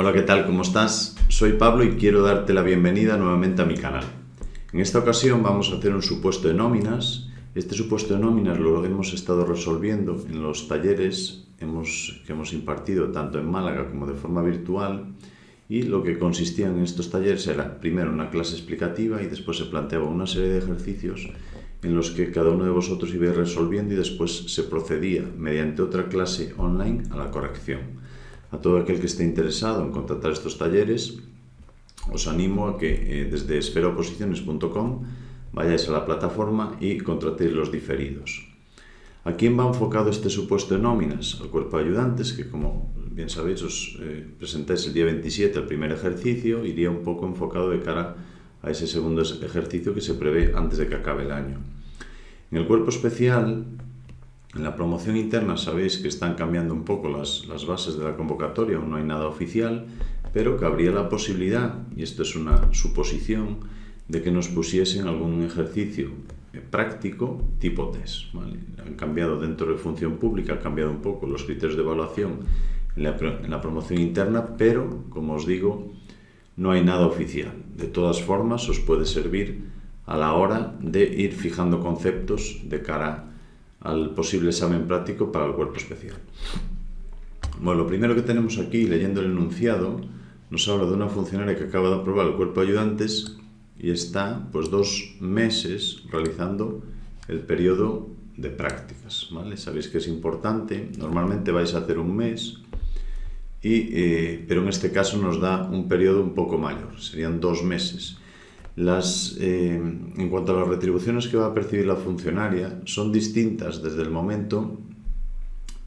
Hola, ¿qué tal? ¿Cómo estás? Soy Pablo y quiero darte la bienvenida nuevamente a mi canal. En esta ocasión vamos a hacer un supuesto de nóminas. Este supuesto de nóminas lo hemos estado resolviendo en los talleres hemos, que hemos impartido tanto en Málaga como de forma virtual y lo que consistía en estos talleres era primero una clase explicativa y después se planteaba una serie de ejercicios en los que cada uno de vosotros iba resolviendo y después se procedía mediante otra clase online a la corrección. A todo aquel que esté interesado en contratar estos talleres, os animo a que eh, desde esferaoposiciones.com vayáis a la plataforma y contratéis los diferidos. ¿A quién va enfocado este supuesto de nóminas? Al cuerpo de ayudantes, que como bien sabéis os eh, presentáis el día 27 el primer ejercicio, iría un poco enfocado de cara a ese segundo ejercicio que se prevé antes de que acabe el año. En el cuerpo especial, en la promoción interna sabéis que están cambiando un poco las, las bases de la convocatoria, no hay nada oficial, pero que habría la posibilidad, y esto es una suposición, de que nos pusiesen algún ejercicio práctico tipo test. Han cambiado dentro de función pública, han cambiado un poco los criterios de evaluación en la, en la promoción interna, pero, como os digo, no hay nada oficial. De todas formas, os puede servir a la hora de ir fijando conceptos de cara al posible examen práctico para el cuerpo especial. Bueno, lo primero que tenemos aquí, leyendo el enunciado, nos habla de una funcionaria que acaba de aprobar el cuerpo de ayudantes y está pues dos meses realizando el periodo de prácticas. ¿vale? Sabéis que es importante, normalmente vais a hacer un mes, y, eh, pero en este caso nos da un periodo un poco mayor, serían dos meses. Las, eh, en cuanto a las retribuciones que va a percibir la funcionaria, son distintas desde el momento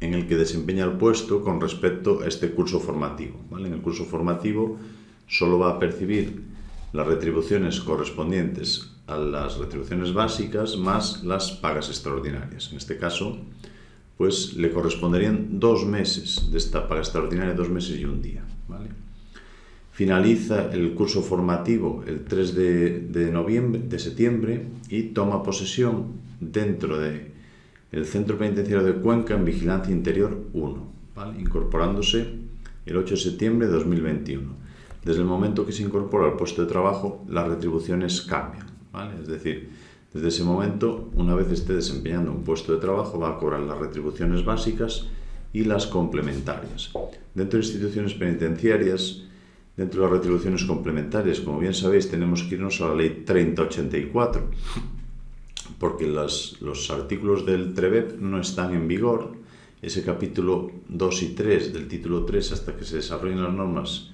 en el que desempeña el puesto con respecto a este curso formativo. ¿vale? En el curso formativo solo va a percibir las retribuciones correspondientes a las retribuciones básicas más las pagas extraordinarias. En este caso, pues le corresponderían dos meses de esta paga extraordinaria, dos meses y un día. ¿vale? Finaliza el curso formativo el 3 de, noviembre, de septiembre y toma posesión dentro del el Centro Penitenciario de Cuenca en Vigilancia Interior 1, ¿vale? incorporándose el 8 de septiembre de 2021. Desde el momento que se incorpora al puesto de trabajo, las retribuciones cambian. ¿vale? Es decir, desde ese momento, una vez esté desempeñando un puesto de trabajo, va a cobrar las retribuciones básicas y las complementarias. Dentro de instituciones penitenciarias, dentro de las retribuciones complementarias, como bien sabéis, tenemos que irnos a la ley 3084, porque los artículos del TREVEP no están en vigor. Ese capítulo 2 y 3 del título 3, hasta que se desarrollen las normas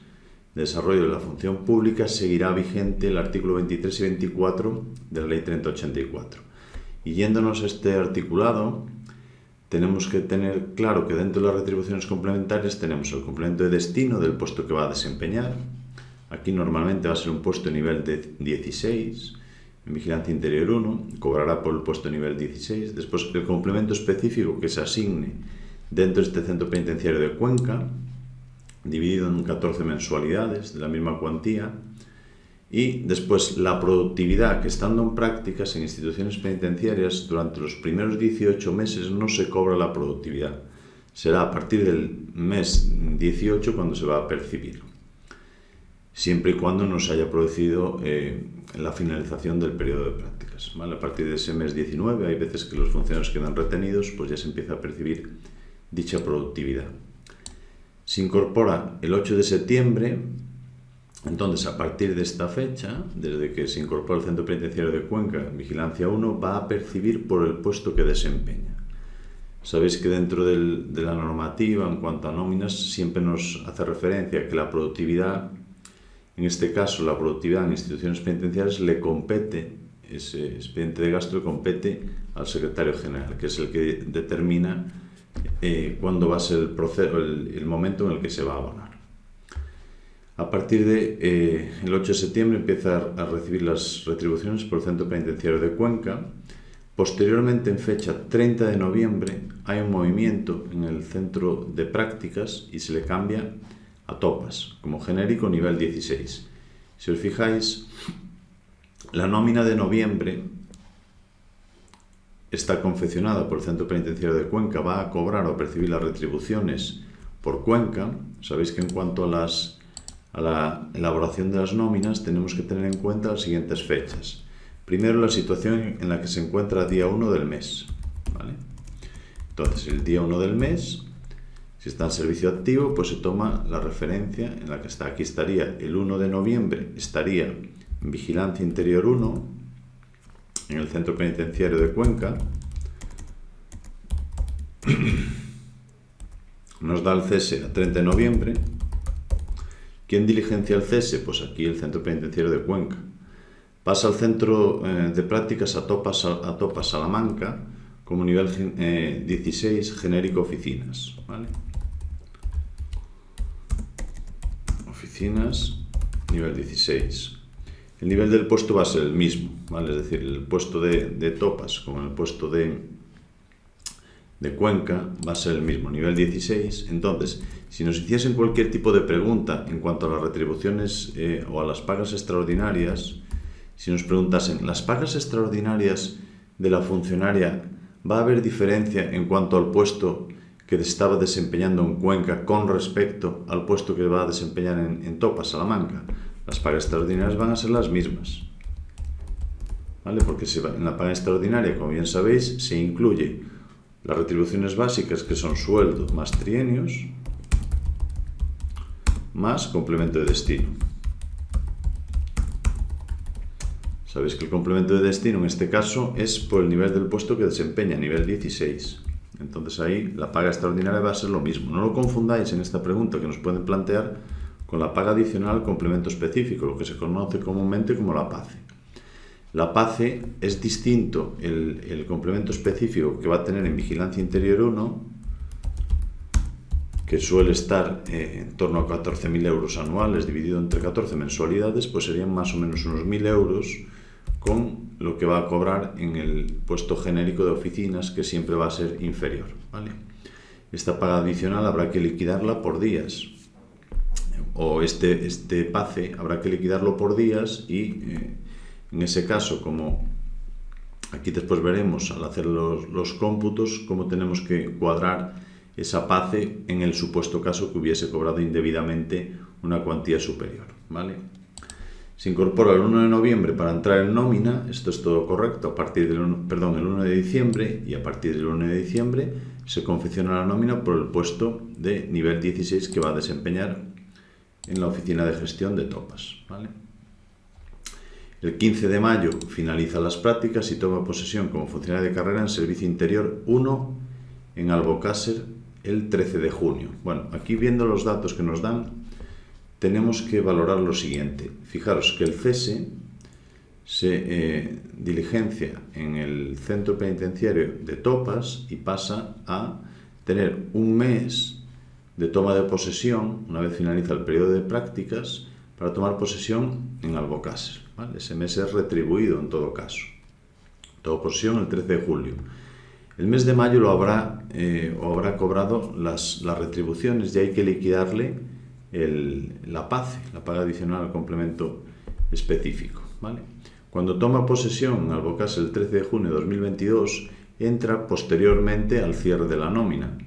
desarrollo de la función pública seguirá vigente el artículo 23 y 24 de la Ley 3084. Y yéndonos a este articulado, tenemos que tener claro que dentro de las retribuciones complementarias tenemos el complemento de destino del puesto que va a desempeñar. Aquí normalmente va a ser un puesto nivel de 16, en Vigilancia Interior 1, cobrará por el puesto nivel 16. Después el complemento específico que se asigne dentro de este centro penitenciario de Cuenca, dividido en 14 mensualidades de la misma cuantía, y después la productividad, que estando en prácticas en instituciones penitenciarias, durante los primeros 18 meses no se cobra la productividad. Será a partir del mes 18 cuando se va a percibir, siempre y cuando no se haya producido eh, la finalización del periodo de prácticas. A partir de ese mes 19 hay veces que los funcionarios quedan retenidos, pues ya se empieza a percibir dicha productividad se incorpora el 8 de septiembre, entonces a partir de esta fecha, desde que se incorpora el Centro Penitenciario de Cuenca, Vigilancia 1, va a percibir por el puesto que desempeña. Sabéis que dentro de la normativa, en cuanto a nóminas, siempre nos hace referencia que la productividad, en este caso la productividad en instituciones penitenciarias, le compete, ese expediente de gasto le compete al secretario general, que es el que determina eh, cuándo va a ser el, proceso, el, momento en el que se va a abonar. A partir del de, eh, 8 de septiembre empieza a recibir las retribuciones por el Centro Penitenciario de Cuenca. Posteriormente, en fecha 30 de noviembre, hay un movimiento en el centro de prácticas y se le cambia a topas, como genérico nivel 16. Si os fijáis, la nómina de noviembre está confeccionada por el Centro Penitenciario de Cuenca va a cobrar o percibir las retribuciones por Cuenca. Sabéis que en cuanto a las a la elaboración de las nóminas tenemos que tener en cuenta las siguientes fechas. Primero, la situación en la que se encuentra día 1 del mes. Entonces, el día 1 del mes, si está en servicio activo, pues se toma la referencia en la que está. Aquí estaría el 1 de noviembre, estaría en Vigilancia Interior 1, en el Centro Penitenciario de Cuenca. Nos da el cese a 30 de noviembre. ¿Quién diligencia el cese? Pues aquí el Centro Penitenciario de Cuenca. Pasa al Centro eh, de Prácticas a Topa, a Topa Salamanca como nivel 16 eh, genérico oficinas. Oficinas, nivel 16. El nivel del puesto va a ser el mismo, ¿vale? es decir, el puesto de, de topas como el puesto de, de Cuenca va a ser el mismo, nivel 16. Entonces, si nos hiciesen cualquier tipo de pregunta en cuanto a las retribuciones eh, o a las pagas extraordinarias, si nos preguntasen, ¿las pagas extraordinarias de la funcionaria va a haber diferencia en cuanto al puesto que estaba desempeñando en Cuenca con respecto al puesto que va a desempeñar en, en Topa, Salamanca? Las pagas extraordinarias van a ser las mismas. ¿Vale? Porque en la paga extraordinaria, como bien sabéis, se incluye las retribuciones básicas, que son sueldo más trienios, más complemento de destino. Sabéis que el complemento de destino en este caso es por el nivel del puesto que desempeña, nivel 16. Entonces ahí la paga extraordinaria va a ser lo mismo. No lo confundáis en esta pregunta que nos pueden plantear con la paga adicional complemento específico, lo que se conoce comúnmente como la PACE. La PACE es distinto el, complemento específico que va a tener en Vigilancia Interior 1, que suele estar eh, en torno a 14.000 euros anuales dividido entre 14 mensualidades, pues serían más o menos unos 1.000 euros con lo que va a cobrar en el puesto genérico de oficinas, que siempre va a ser inferior. Esta paga adicional habrá que liquidarla por días, o este, este PACE habrá que liquidarlo por días y eh, en ese caso, como aquí después veremos al hacer los, los cómputos, cómo tenemos que cuadrar esa PACE en el supuesto caso que hubiese cobrado indebidamente una cuantía superior. ¿vale? Se incorpora el 1 de noviembre para entrar en nómina, esto es todo correcto, a partir del 1, perdón, el 1 de diciembre y a partir del 1 de diciembre se confecciona la nómina por el puesto de nivel 16 que va a desempeñar en la oficina de gestión de topas. ¿vale? El 15 de mayo finaliza las prácticas y toma posesión como funcionario de carrera en Servicio Interior 1 en Albocácer el 13 de junio. Bueno, aquí viendo los datos que nos dan, tenemos que valorar lo siguiente. Fijaros que el cese se eh, diligencia en el centro penitenciario de Topas y pasa a tener un mes de toma de posesión, una vez finaliza el periodo de prácticas, para tomar posesión en Albocácer. Ese mes es retribuido en todo caso. Toma posesión el 13 de julio. El mes de mayo lo habrá, eh, o habrá cobrado las, las, retribuciones y hay que liquidarle la PACE, la paga adicional al complemento específico. ¿vale? Cuando toma posesión en Albocácer el 13 de junio de 2022, entra posteriormente al cierre de la nómina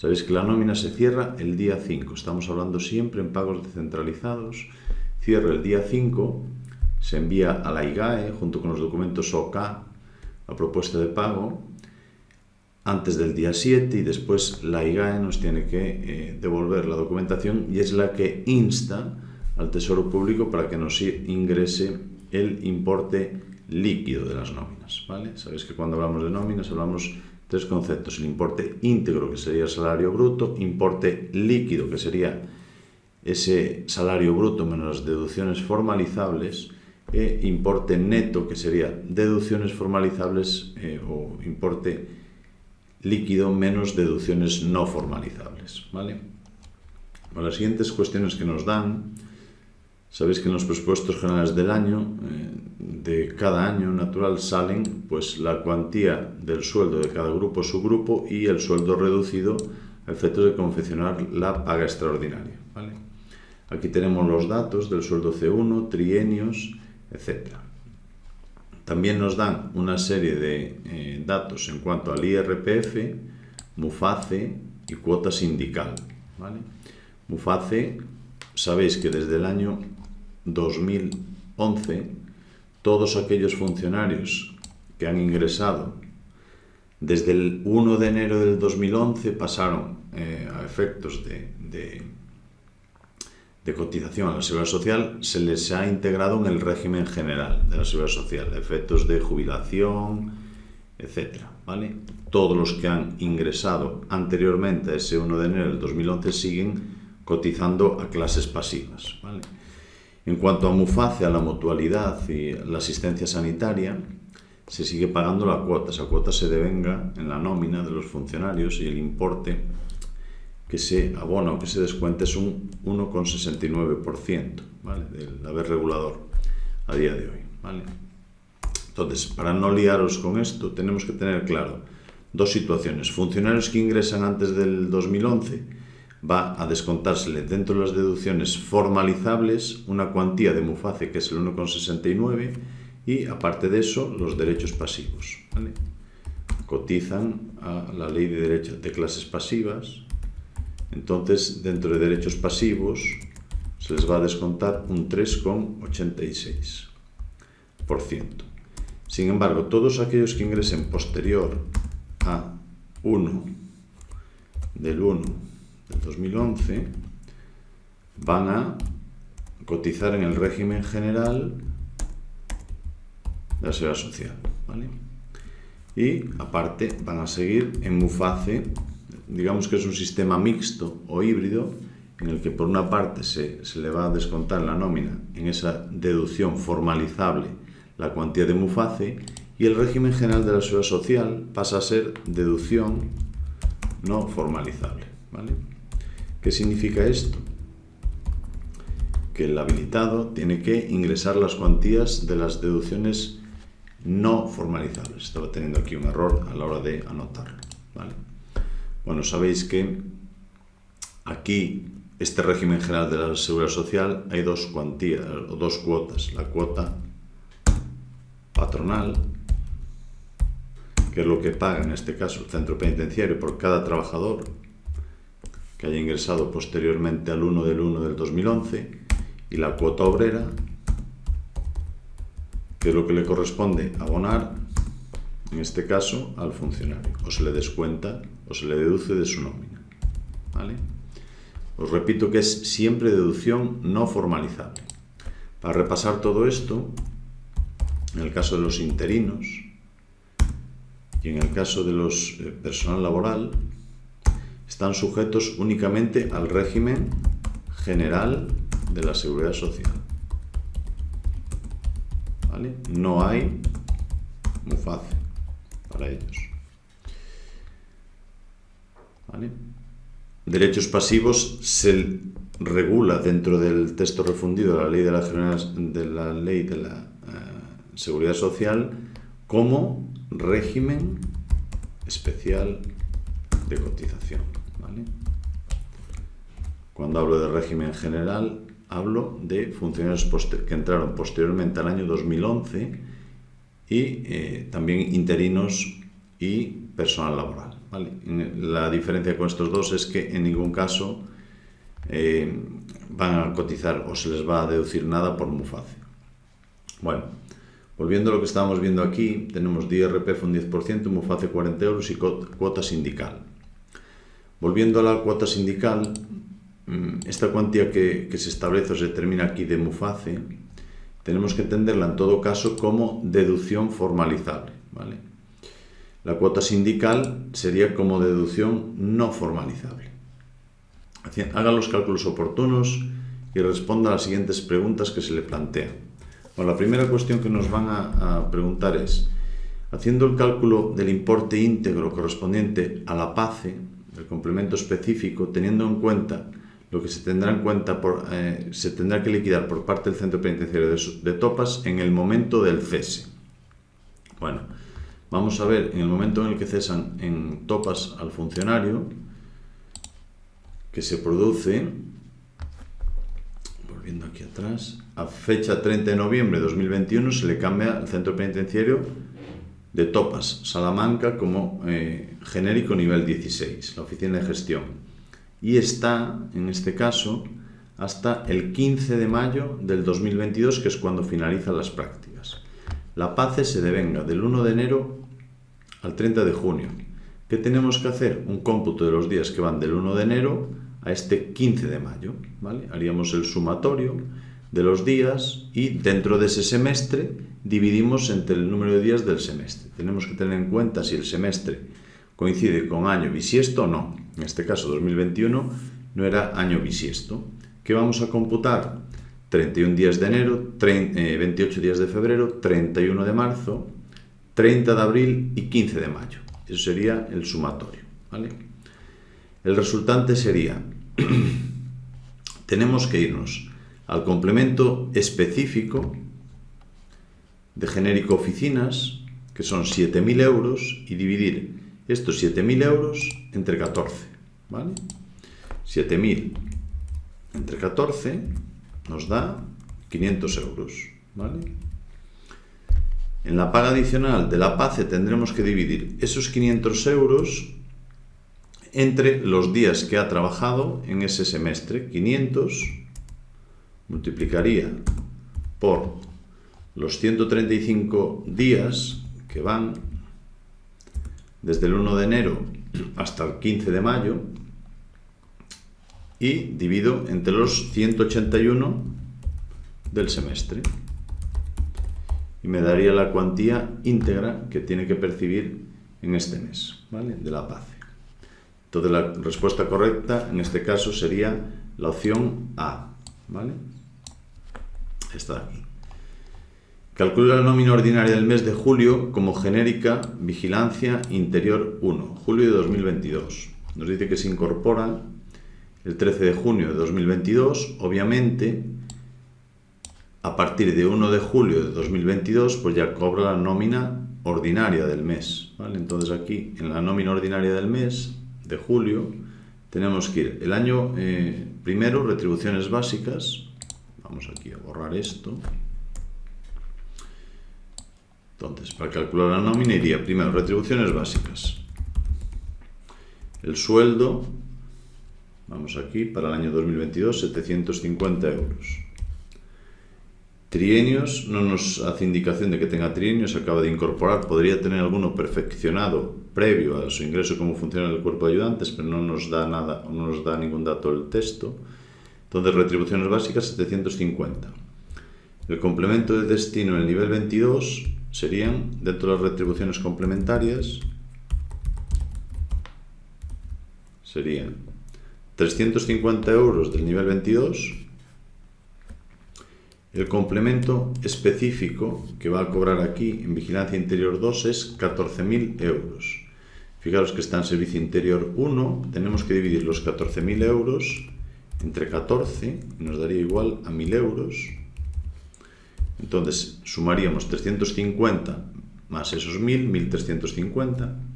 Sabéis que la nómina se cierra el día 5. Estamos hablando siempre en pagos descentralizados. Cierra el día 5, se envía a la IGAE junto con los documentos OK la propuesta de pago antes del día 7 y después la IGAE nos tiene que eh, devolver la documentación y es la que insta al Tesoro Público para que nos ingrese el importe líquido de las nóminas. ¿vale? Sabéis que cuando hablamos de nóminas hablamos Tres conceptos, el importe íntegro, que sería el salario bruto, importe líquido, que sería ese salario bruto menos las deducciones formalizables, e importe neto, que sería deducciones formalizables eh, o importe líquido menos deducciones no formalizables. ¿vale? las siguientes cuestiones que nos dan Sabéis que en los presupuestos generales del año, eh, de cada año natural, salen pues la cuantía del sueldo de cada grupo subgrupo y el sueldo reducido a efectos de confeccionar la paga extraordinaria. Aquí tenemos los datos del sueldo C1, trienios, etc. También nos dan una serie de eh, datos en cuanto al IRPF, MUFACE y cuota sindical. ¿vale? MUFACE sabéis que desde el año 2011 todos aquellos funcionarios que han ingresado desde el 1 de enero del 2011 pasaron eh, a efectos de, de, de, cotización a la Seguridad Social, se les ha integrado en el régimen general de la Seguridad Social, efectos de jubilación, etc. ¿vale? Todos los que han ingresado anteriormente a ese 1 de enero del 2011 siguen cotizando a clases pasivas. ¿vale? En cuanto a MUFACE, a la mutualidad y la asistencia sanitaria, se sigue pagando la cuota. Esa cuota se devenga en la nómina de los funcionarios y el importe que se abona o que se descuente es un 1,69% ¿vale? del haber regulador a día de hoy. Entonces, para no liaros con esto, tenemos que tener claro dos situaciones. Funcionarios que ingresan antes del 2011 va a descontársele dentro de las deducciones formalizables una cuantía de MUFACE que es el 1,69 y aparte de eso los derechos pasivos. Cotizan a la ley de derechos de clases pasivas, entonces dentro de derechos pasivos se les va a descontar un 3,86%. Sin embargo, todos aquellos que ingresen posterior a 1 del 1 del 2011 van a cotizar en el régimen general de la seguridad social. ¿vale? Y aparte van a seguir en MUFACE, digamos que es un sistema mixto o híbrido en el que por una parte se, se le va a descontar la nómina en esa deducción formalizable la cuantía de MUFACE y el régimen general de la seguridad social pasa a ser deducción no formalizable. ¿vale? ¿Qué significa esto? Que el habilitado tiene que ingresar las cuantías de las deducciones no formalizables. Estaba teniendo aquí un error a la hora de anotarlo. ¿vale? Bueno, sabéis que aquí, este régimen general de la seguridad social, hay dos cuantías, o dos cuotas. La cuota patronal, que es lo que paga en este caso el centro penitenciario por cada trabajador que haya ingresado posteriormente al 1 del 1 del 2011 y la cuota obrera, que es lo que le corresponde abonar, en este caso, al funcionario. O se le descuenta o se le deduce de su nómina. ¿Vale? Os repito que es siempre deducción no formalizable. Para repasar todo esto, en el caso de los interinos y en el caso de los eh, personal laboral, están sujetos únicamente al régimen general de la seguridad social. ¿Vale? No hay muy fácil para ellos. Derechos pasivos se regula dentro del texto refundido de la ley de la, de la, ley de la uh, seguridad social como régimen especial de cotización. Cuando hablo de régimen general, hablo de funcionarios que entraron posteriormente al año 2011 y eh, también interinos y personal laboral. La diferencia con estos dos es que en ningún caso eh, van a cotizar o se les va a deducir nada por MUFACE. Bueno, volviendo a lo que estábamos viendo aquí, tenemos DRPF un 10%, MUFACE 40 euros y cuota sindical. Volviendo a la cuota sindical, mm, esta cuantía que, que, se establece o se determina aquí de MUFACE, tenemos que entenderla en todo caso como deducción formalizable. ¿vale? La cuota sindical sería como deducción no formalizable. Haga los cálculos oportunos y responda a las siguientes preguntas que se le plantean. La primera cuestión que nos van a, a preguntar es, haciendo el cálculo del importe íntegro correspondiente a la PACE, el complemento específico, teniendo en cuenta lo que se tendrá en cuenta por, eh, se tendrá que liquidar por parte del centro penitenciario de, de, Topas en el momento del cese. Bueno, vamos a ver en el momento en el que cesan en Topas al funcionario que se produce, volviendo aquí atrás, a fecha 30 de noviembre de 2021 se le cambia al centro penitenciario de Topas, Salamanca, como eh, genérico nivel 16, la oficina de gestión. Y está, en este caso, hasta el 15 de mayo del 2022, que es cuando finalizan las prácticas. La PACE se devenga del 1 de enero al 30 de junio. ¿Qué tenemos que hacer? Un cómputo de los días que van del 1 de enero a este 15 de mayo. ¿vale? Haríamos el sumatorio de los días y dentro de ese semestre dividimos entre el número de días del semestre. Tenemos que tener en cuenta si el semestre coincide con año bisiesto o no. En este caso 2021 no era año bisiesto. ¿Qué vamos a computar? 31 días de enero, 28 eh, días de febrero, 31 de marzo, 30 de abril y 15 de mayo. Eso sería el sumatorio. El resultante sería, tenemos que irnos al complemento específico de genérico oficinas, que son 7.000 euros, y dividir estos 7.000 euros entre 14. ¿vale? 7.000 entre 14 nos da 500 euros. ¿vale? En la paga adicional de la PACE tendremos que dividir esos 500 euros entre los días que ha trabajado en ese semestre. 500 multiplicaría por los 135 días que van desde el 1 de enero hasta el 15 de mayo y divido entre los 181 del semestre y me daría la cuantía íntegra que tiene que percibir en este mes, ¿vale? De la PACE. Entonces la respuesta correcta en este caso sería la opción A, ¿vale? Está aquí. Calcula la nómina ordinaria del mes de julio como genérica Vigilancia Interior 1, julio de 2022. Nos dice que se incorpora el 13 de junio de 2022, obviamente a partir de 1 de julio de 2022, pues ya cobra la nómina ordinaria del mes. ¿vale? Entonces aquí, en la nómina ordinaria del mes de julio, tenemos que ir el año eh, primero, retribuciones básicas. Vamos aquí a borrar esto. Entonces, para calcular la nómina iría primero retribuciones básicas. El sueldo, vamos aquí, para el año 2022, 750 euros. Trienios, no nos hace indicación de que tenga trienios, acaba de incorporar, podría tener alguno perfeccionado previo a su ingreso como funciona el cuerpo de ayudantes, pero no nos da nada, no nos da ningún dato del texto. Entonces, retribuciones básicas 750. El complemento de destino en el nivel 22 serían, dentro de las retribuciones complementarias, serían 350 euros del nivel 22 el complemento específico que va a cobrar aquí en Vigilancia Interior 2 es 14.000 euros. Fijaros que está en Servicio Interior 1, tenemos que dividir los 14.000 euros entre 14 y nos daría igual a 1.000 euros. Entonces sumaríamos 350 más esos 1.000, 1.350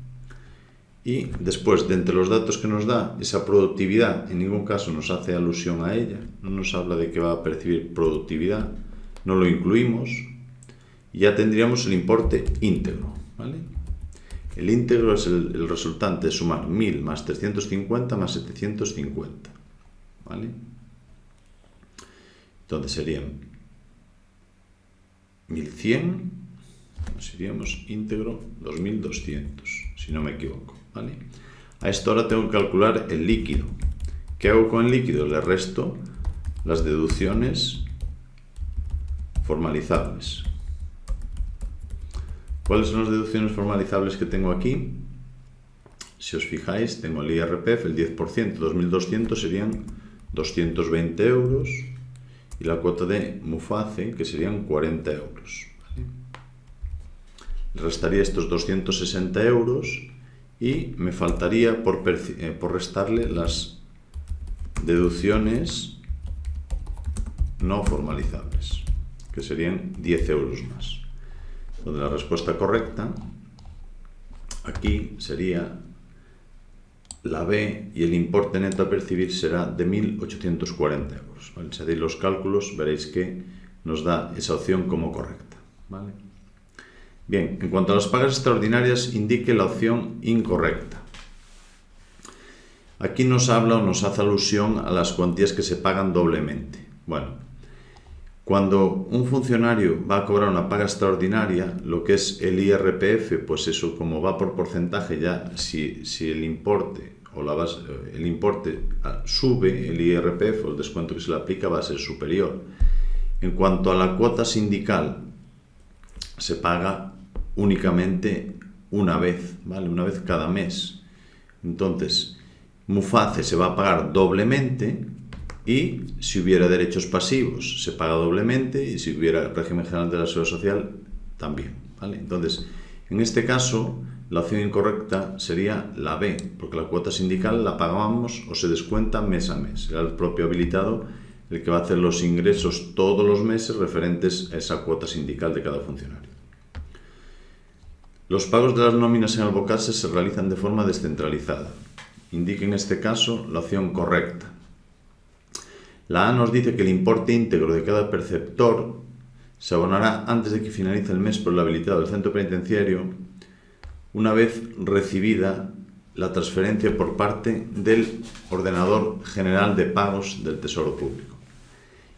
y después, de entre los datos que nos da, esa productividad en ningún caso nos hace alusión a ella, no nos habla de que va a percibir productividad, no lo incluimos, y ya tendríamos el importe íntegro. ¿vale? El íntegro es el, resultante de sumar 1000 más 350 más 750. ¿vale? Entonces serían 1100, seríamos íntegro 2200, si no me equivoco. A esto ahora tengo que calcular el líquido. ¿Qué hago con el líquido? Le resto las deducciones formalizables. ¿Cuáles son las deducciones formalizables que tengo aquí? Si os fijáis, tengo el IRPF, el 10%, 2.200 serían 220 euros y la cuota de MUFACE, que serían 40 euros. Restaría estos 260 euros y me faltaría por, eh, por restarle las deducciones no formalizables, que serían 10 euros más. Donde la respuesta correcta aquí sería la B y el importe neto a percibir será de 1.840 euros. Si hacéis los cálculos veréis que nos da esa opción como correcta. ¿vale? Bien, en cuanto a las pagas extraordinarias, indique la opción incorrecta. Aquí nos habla o nos hace alusión a las cuantías que se pagan doblemente. Bueno, cuando un funcionario va a cobrar una paga extraordinaria, lo que es el IRPF, pues eso como va por porcentaje ya, si, si el importe o la base, el importe ah, sube, el IRPF o el descuento que se le aplica va a ser superior. En cuanto a la cuota sindical, se paga únicamente una vez, ¿vale? Una vez cada mes. Entonces, Muface se va a pagar doblemente y si hubiera derechos pasivos se paga doblemente y si hubiera régimen general de la seguridad social también, ¿vale? Entonces, en este caso, la opción incorrecta sería la B, porque la cuota sindical la pagábamos o se descuenta mes a mes. Era el propio habilitado el que va a hacer los ingresos todos los meses referentes a esa cuota sindical de cada funcionario. Los pagos de las nóminas en Albocase se realizan de forma descentralizada. Indique en este caso la opción correcta. La A nos dice que el importe íntegro de cada perceptor se abonará antes de que finalice el mes por el habilitado del centro penitenciario una vez recibida la transferencia por parte del ordenador general de pagos del Tesoro Público.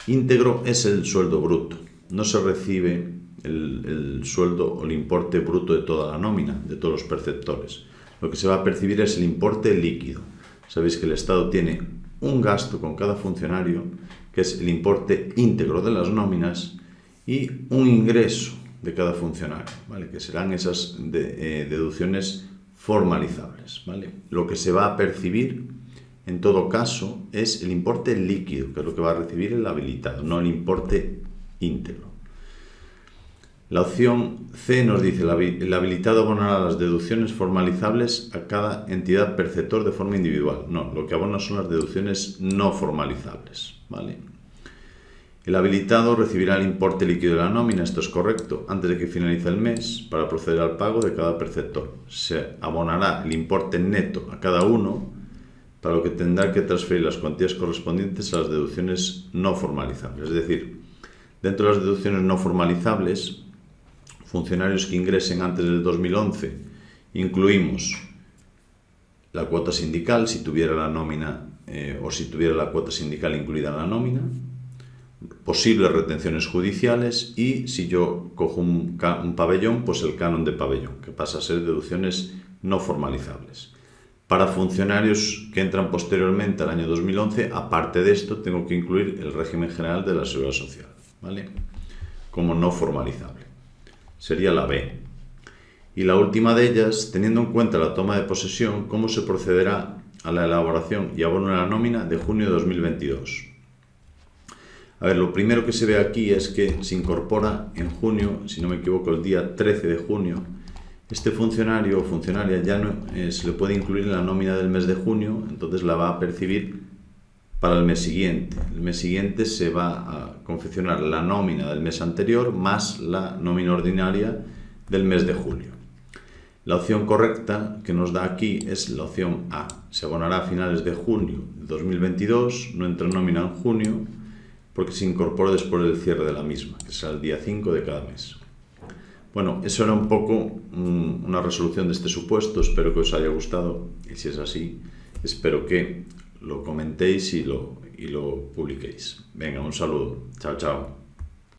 Íntegro es el sueldo bruto, no se recibe el, sueldo o el importe bruto de toda la nómina, de todos los perceptores. Lo que se va a percibir es el importe líquido. Sabéis que el Estado tiene un gasto con cada funcionario, que es el importe íntegro de las nóminas, y un ingreso de cada funcionario, ¿vale? que serán esas eh, deducciones formalizables. ¿vale? Lo que se va a percibir, en todo caso, es el importe líquido, que es lo que va a recibir el habilitado, no el importe íntegro. La opción C nos dice, el habilitado abonará las deducciones formalizables a cada entidad perceptor de forma individual. No, lo que abona son las deducciones no formalizables. ¿vale? El habilitado recibirá el importe líquido de la nómina, esto es correcto, antes de que finalice el mes para proceder al pago de cada perceptor. Se abonará el importe neto a cada uno, para lo que tendrá que transferir las cuantías correspondientes a las deducciones no formalizables. Es decir, dentro de las deducciones no formalizables funcionarios que ingresen antes del 2011, incluimos la cuota sindical, si tuviera la nómina eh, o si tuviera la cuota sindical incluida en la nómina, posibles retenciones judiciales y si yo cojo un, pabellón, pues el canon de pabellón, que pasa a ser deducciones no formalizables. Para funcionarios que entran posteriormente al año 2011, aparte de esto, tengo que incluir el régimen general de la seguridad social, ¿vale? Como no formalizable sería la B. Y la última de ellas, teniendo en cuenta la toma de posesión, cómo se procederá a la elaboración y abono de la nómina de junio de 2022. A ver, lo primero que se ve aquí es que se incorpora en junio, si no me equivoco, el día 13 de junio, este funcionario o funcionaria ya no, eh, se le puede incluir en la nómina del mes de junio, entonces la va a percibir para el mes siguiente. El mes siguiente se va a confeccionar la nómina del mes anterior más la nómina ordinaria del mes de julio. La opción correcta que nos da aquí es la opción A. Se abonará a finales de junio de 2022, no entra nómina en junio, porque se incorpora después del cierre de la misma, que será el día 5 de cada mes. Bueno, eso era un poco mm, una resolución de este supuesto, espero que os haya gustado y si es así, espero que lo comentéis y lo, y lo publiquéis. Venga, un saludo. Chao, chao.